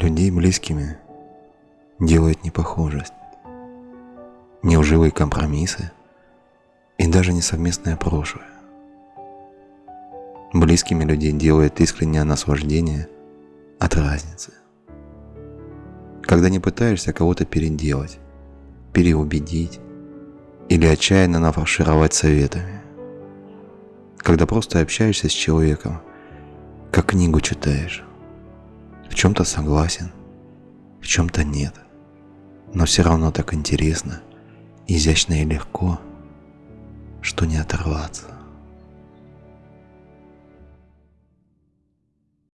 Людей близкими делает непохожесть, неуживые компромиссы и даже не совместное прошлое. Близкими людей делает искреннее наслаждение от разницы. Когда не пытаешься кого-то переделать, переубедить или отчаянно нафаршировать советами. Когда просто общаешься с человеком, как книгу читаешь. Чем-то согласен, в чем-то нет. Но все равно так интересно, изящно и легко, что не оторваться.